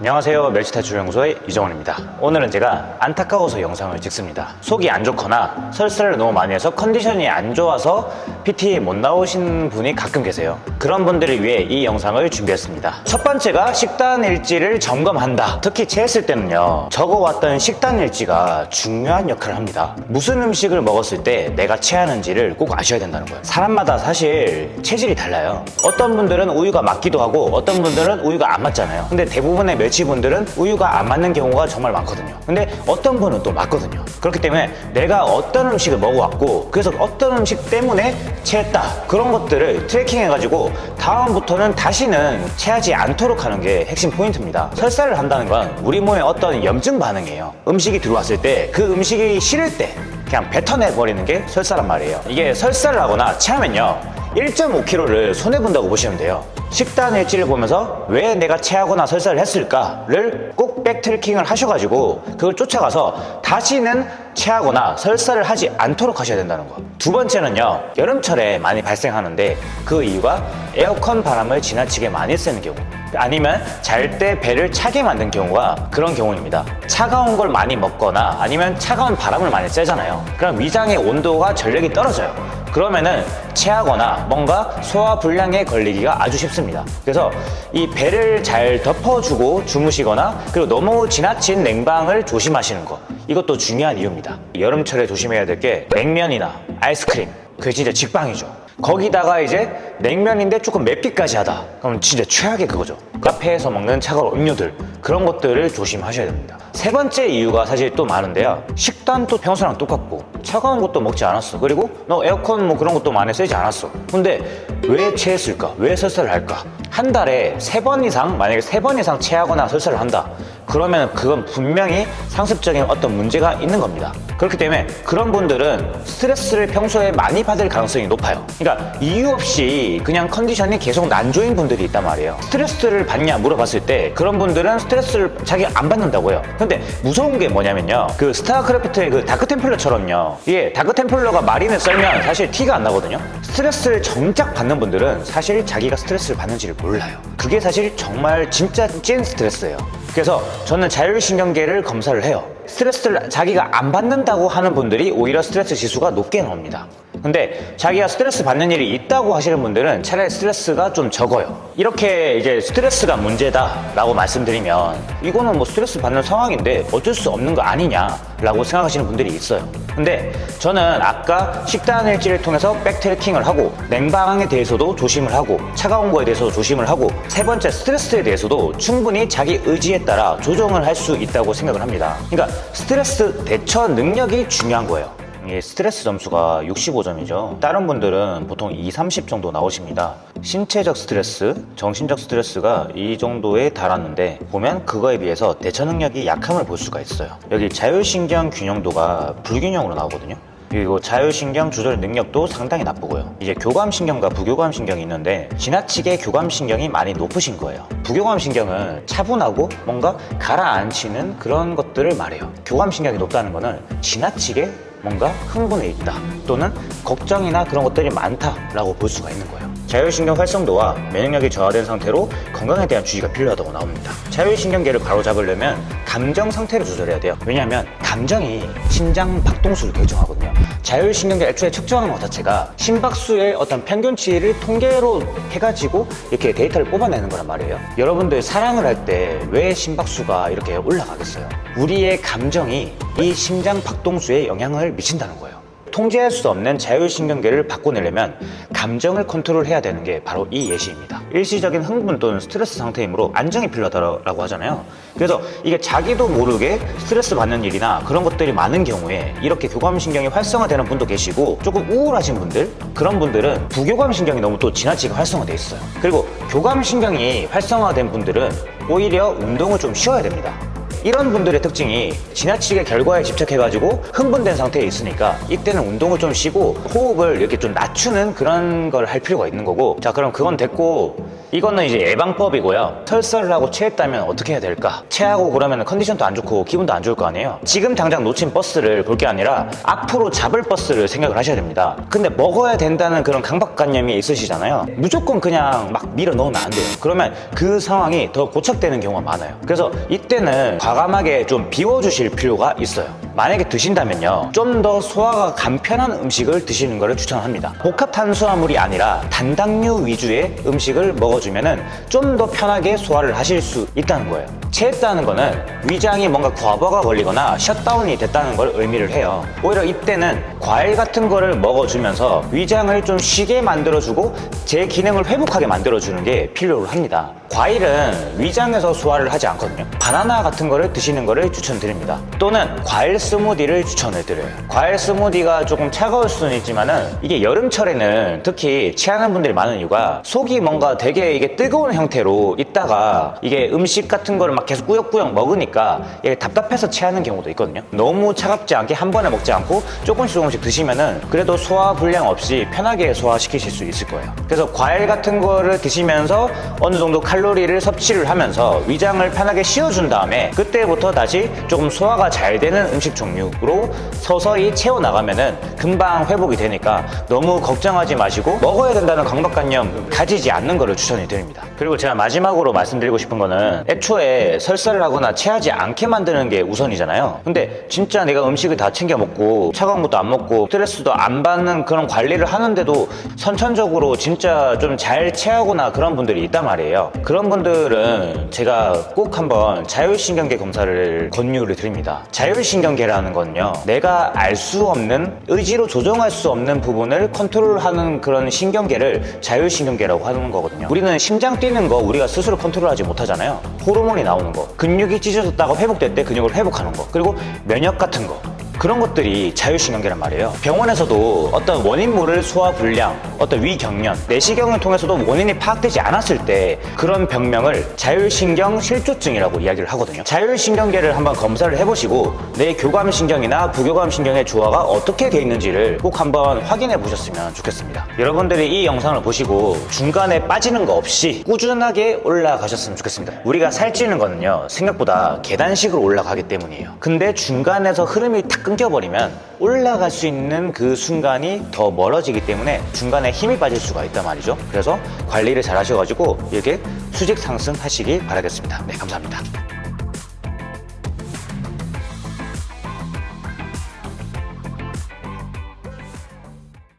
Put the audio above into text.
안녕하세요. 멸치탈출연구소의 이정원입니다. 오늘은 제가 안타까워서 영상을 찍습니다. 속이 안 좋거나 설사를 너무 많이 해서 컨디션이 안 좋아서 PT에 못 나오신 분이 가끔 계세요. 그런 분들을 위해 이 영상을 준비했습니다. 첫 번째가 식단 일지를 점검한다. 특히 체했을 때는요 적어왔던 식단 일지가 중요한 역할을 합니다. 무슨 음식을 먹었을 때 내가 체하는지를 꼭 아셔야 된다는 거예요. 사람마다 사실 체질이 달라요. 어떤 분들은 우유가 맞기도 하고 어떤 분들은 우유가 안 맞잖아요. 근데 대부분의 멸치분들은 우유가 안 맞는 경우가 정말 많거든요. 근데 어떤 분은 또 맞거든요. 그렇기 때문에 내가 어떤 음식을 먹어왔고 그래서 어떤 음식 때문에 체했다. 그런 것들을 tracking 해가지고 다음부터는 다시는 체하지 않도록 하는 게 핵심 포인트입니다. 설사를 한다는 건 우리 몸에 어떤 염증 반응이에요. 음식이 들어왔을 때 그 음식이 싫을 때 그냥 뱉어내버리는 게 설사란 말이에요. 이게 설사를 하거나 체하면요 1.5kg를 손해본다고 보시면 돼요 식단 일지를 보면서 왜 내가 체하거나 설사를 했을까를 꼭 backtracking을 하셔가지고 그걸 쫓아가서 다시는 체하거나 설사를 하지 않도록 하셔야 된다는 거. 두 번째는요, 여름철에 많이 발생하는데 그 이유가 에어컨 바람을 지나치게 많이 쐬는 경우. 아니면 잘 때 배를 차게 만든 경우가 그런 경우입니다. 차가운 걸 많이 먹거나 아니면 차가운 바람을 많이 쐬잖아요. 그럼 위장의 온도가 전력이 떨어져요. 그러면은 체하거나 뭔가 소화 불량에 걸리기가 아주 쉽습니다. 그래서 이 배를 잘 덮어주고 주무시거나 그리고 너무 지나친 냉방을 조심하시는 거 이것도 중요한 이유입니다. 여름철에 조심해야 될 게 냉면이나 아이스크림 그게 진짜 직방이죠. 거기다가 이제 냉면인데 조금 맵기까지 하다. 그럼 진짜 최악의 그거죠. 카페에서 먹는 차가운 음료들 그런 것들을 조심하셔야 됩니다. 세 번째 이유가 사실 또 많은데요. 식단도 평소랑 똑같고 차가운 것도 먹지 않았어. 그리고 너 에어컨 뭐 그런 것도 많이 쓰지 않았어. 근데 왜 체했을까? 왜 설사를 할까? 한 달에 세 번 이상 만약에 세 번 이상 체하거나 설사를 한다. 그러면 그건 분명히 상습적인 어떤 문제가 있는 겁니다 그렇기 때문에 그런 분들은 스트레스를 평소에 많이 받을 가능성이 높아요. 그러니까 이유 없이 그냥 컨디션이 계속 난조인 분들이 있단 말이에요. 스트레스를 받냐 물어봤을 때 그런 분들은 스트레스를 자기 안 받는다고요. 근데 무서운 게 뭐냐면요. 그 스타크래프트의 그 다크템플러처럼요. 이게 다크템플러가 마린을 썰면 사실 티가 안 나거든요. 스트레스를 정작 받는 분들은 사실 자기가 스트레스를 받는지를 몰라요. 그게 사실 정말 진짜 찐 스트레스예요. 그래서 저는 자율신경계를 검사를 해요. 스트레스를 자기가 안 받는 다고 하는 분들이 오히려 스트레스 지수가 높게 나옵니다. 근데 자기가 스트레스 받는 일이 있다고 하시는 분들은 차라리 스트레스가 좀 적어요. 이렇게 이제 스트레스가 문제다 라고 말씀드리면 이거는 뭐 스트레스 받는 상황인데 어쩔 수 없는 거 아니냐 라고 생각하시는 분들이 있어요. 근데 저는 아까 식단 일지를 통해서 백트래킹을 하고 냉방에 대해서도 조심을 하고 차가운 거에 대해서도 조심을 하고 세 번째 스트레스에 대해서도 충분히 자기 의지에 따라 조정을 할 수 있다고 생각을 합니다. 그러니까 스트레스 대처 능력이 중요한 거예요. 이 스트레스 점수가 65점이죠. 다른 분들은 보통 2, 30 정도 나오십니다 신체적 스트레스, 정신적 스트레스가 이 정도에 달았는데 보면 그거에 비해서 대처 능력이 약함을 볼 수가 있어요. 여기 자율신경 균형도가 불균형으로 나오거든요. 그리고 자율신경 조절 능력도 상당히 나쁘고요. 이제 교감신경과 부교감신경이 있는데 지나치게 교감신경이 많이 높으신 거예요. 부교감신경은 차분하고 뭔가 가라앉히는 그런 것들을 말해요. 교감신경이 높다는 거는 지나치게 뭔가 흥분해 있다 또는 걱정이나 그런 것들이 많다라고 볼 수가 있는 거예요 자율신경 활성도와 면역력이 저하된 상태로 건강에 대한 주의가 필요하다고 나옵니다. 자율신경계를 바로잡으려면 감정 상태를 조절해야 돼요. 왜냐하면 감정이 심장 박동수를 결정하거든요. 자율신경계 애초에 측정하는 것 자체가 심박수의 어떤 평균치를 통계로 해가지고 이렇게 데이터를 뽑아내는 거란 말이에요. 여러분들 사랑을 할 때 왜 심박수가 이렇게 올라가겠어요? 우리의 감정이 이 심장 박동수에 영향을 미친다는 거예요 통제할 수 없는 자율신경계를 바꿔내려면 감정을 컨트롤해야 되는 게 바로 이 예시입니다. 일시적인 흥분 또는 스트레스 상태이므로 안정이 필요하다고 하잖아요. 그래서 이게 자기도 모르게 스트레스 받는 일이나 그런 것들이 많은 경우에 이렇게 교감신경이 활성화되는 분도 계시고 조금 우울하신 분들 그런 분들은 부교감신경이 너무 또 지나치게 활성화돼 있어요. 그리고 교감신경이 활성화된 분들은 오히려 운동을 좀 쉬어야 됩니다 이런 분들의 특징이 지나치게 결과에 집착해가지고 흥분된 상태에 있으니까 이때는 운동을 좀 쉬고 호흡을 이렇게 좀 낮추는 그런 걸 할 필요가 있는 거고. 자 그럼 그건 됐고 이거는 이제 예방법이고요. 설사를 하고 체했다면 어떻게 해야 될까? 체하고 그러면 컨디션도 안 좋고 기분도 안 좋을 거 아니에요. 지금 당장 놓친 버스를 볼 게 아니라 앞으로 잡을 버스를 생각을 하셔야 됩니다. 근데 먹어야 된다는 그런 강박관념이 있으시잖아요. 무조건 그냥 막 밀어 넣으면 안 돼요. 그러면 그 상황이 더 고착되는 경우가 많아요. 그래서 이때는 과감하게 좀 비워주실 필요가 있어요. 만약에 드신다면요 좀 더 소화가 간편한 음식을 드시는 것을 추천합니다. 복합 탄수화물이 아니라 단당류 위주의 음식을 먹어주면 좀 더 편하게 소화를 하실 수 있다는 거예요. 체했다는 거는 위장이 뭔가 과부하가 걸리거나 셧다운이 됐다는 걸 의미를 해요. 오히려 이때는 과일 같은 거를 먹어주면서 위장을 좀 쉬게 만들어주고 제 기능을 회복하게 만들어주는 게 필요로 합니다 과일은 위장에서 소화를 하지 않거든요. 바나나 같은 거를 드시는 거를 추천드립니다. 또는 과일 스무디를 추천을 드려요. 과일 스무디가 조금 차가울 수는 있지만 은 이게 여름철에는 특히 체하는 분들이 많은 이유가 속이 뭔가 되게 이게 뜨거운 형태로 있다가 이게 음식 같은 거를 막 계속 꾸역꾸역 먹으니까 이게 답답해서 체하는 경우도 있거든요. 너무 차갑지 않게 한 번에 먹지 않고 조금씩 조금씩 드시면 은 그래도 소화 불량 없이 편하게 소화시키실 수 있을 거예요. 그래서 과일 같은 거를 드시면서 어느 정도 칼 로리를 섭취를 하면서 위장을 편하게 씌워준 다음에 그때부터 다시 조금 소화가 잘 되는 음식 종류로 서서히 채워나가면 은 금방 회복이 되니까 너무 걱정하지 마시고 먹어야 된다는 강박관념 가지지 않는 거를 추천해 드립니다. 그리고 제가 마지막으로 말씀드리고 싶은 거는 애초에 설사를 하거나 체하지 않게 만드는 게 우선이잖아요. 근데 진짜 내가 음식을 다 챙겨 먹고 차가운 것도 안 먹고 스트레스도 안 받는 그런 관리를 하는데도 선천적으로 진짜 좀 잘 체하거나 그런 분들이 있단 말이에요 그런 분들은 제가 꼭 한번 자율신경계 검사를 권유를 드립니다. 자율신경계라는 건요 내가 알 수 없는 의지로 조정할 수 없는 부분을 컨트롤하는 그런 신경계를 자율신경계라고 하는 거거든요. 우리는 심장 뛰는 거 우리가 스스로 컨트롤하지 못하잖아요. 호르몬이 나오는 거. 근육이 찢어졌다가 회복될 때 근육을 회복하는 거. 그리고 면역 같은 거 그런 것들이 자율신경계란 말이에요. 병원에서도 어떤 원인 모를 소화불량 어떤 위경련 내시경을 통해서도 원인이 파악되지 않았을 때 그런 병명을 자율신경 실조증이라고 이야기를 하거든요. 자율신경계를 한번 검사를 해보시고 내 교감신경이나 부교감신경의 조화가 어떻게 돼 있는지를 꼭 한번 확인해 보셨으면 좋겠습니다. 여러분들이 이 영상을 보시고 중간에 빠지는 거 없이 꾸준하게 올라가셨으면 좋겠습니다. 우리가 살찌는 거는요 생각보다 계단식으로 올라가기 때문이에요. 근데 중간에서 흐름이 탁 끊겨버리면 올라갈 수 있는 그 순간이 더 멀어지기 때문에 중간에 힘이 빠질 수가 있단 말이죠. 그래서 관리를 잘 하셔가지고 이렇게 수직 상승하시기 바라겠습니다. 네 감사합니다